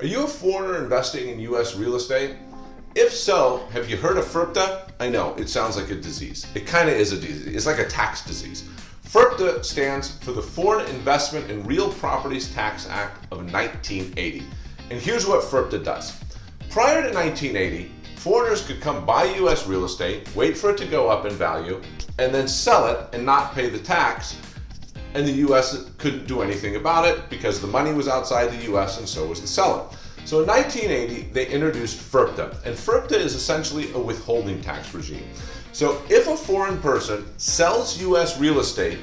Are you a foreigner investing in U.S. real estate? If so, have you heard of FIRPTA? I know, it sounds like a disease. It kind of is a disease. It's like a tax disease. FIRPTA stands for the Foreign Investment in Real Properties Tax Act of 1980. And here's what FIRPTA does. Prior to 1980, foreigners could come buy U.S. real estate, wait for it to go up in value, and then sell it and not pay the tax and the US couldn't do anything about it because the money was outside the US and so was the seller. So in 1980, they introduced FIRPTA, and FIRPTA is essentially a withholding tax regime. So if a foreign person sells US real estate,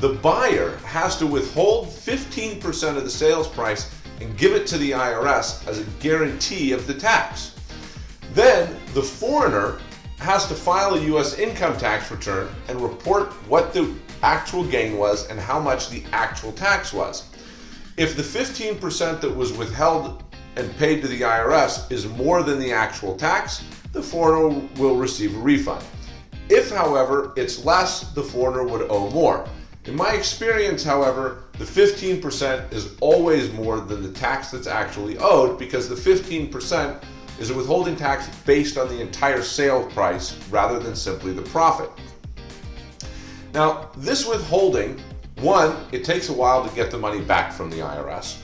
the buyer has to withhold 15% of the sales price and give it to the IRS as a guarantee of the tax. Then the foreigner has to file a U.S. income tax return and report what the actual gain was and how much the actual tax was. If the 15% that was withheld and paid to the IRS is more than the actual tax, the foreigner will receive a refund. If, however, it's less, the foreigner would owe more. In my experience, however, the 15% is always more than the tax that's actually owed because the 15% is a withholding tax based on the entire sale price rather than simply the profit. Now, this withholding, one, it takes a while to get the money back from the IRS,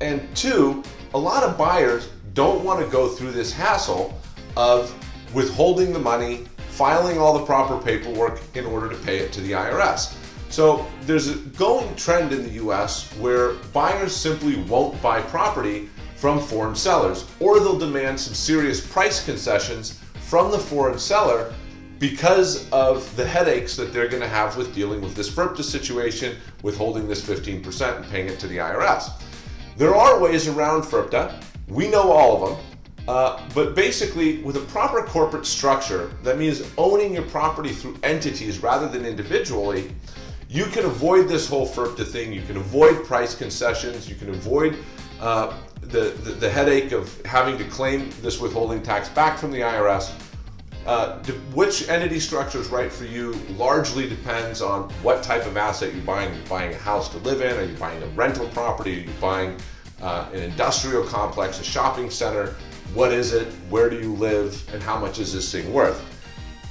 and two, a lot of buyers don't want to go through this hassle of withholding the money, filing all the proper paperwork in order to pay it to the IRS. So there's a going trend in the US where buyers simply won't buy property from foreign sellers, or they'll demand some serious price concessions from the foreign seller because of the headaches that they're going to have with dealing with this FIRPTA situation, withholding this 15% and paying it to the IRS. There are ways around FIRPTA. We know all of them. Uh, but basically, with a proper corporate structure, that means owning your property through entities rather than individually, you can avoid this whole FIRPTA thing. You can avoid price concessions. You can avoid uh, the, the, the, headache of having to claim this withholding tax back from the IRS. Uh, which entity structure is right for you largely depends on what type of asset you're buying. Are you buying a house to live in? Are you buying a rental property? Are you buying uh, an industrial complex, a shopping center? What is it? Where do you live? And how much is this thing worth?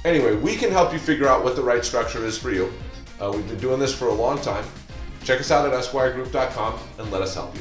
Anyway, we can help you figure out what the right structure is for you. Uh, we've been doing this for a long time. Check us out at esquiregroup.com and let us help you.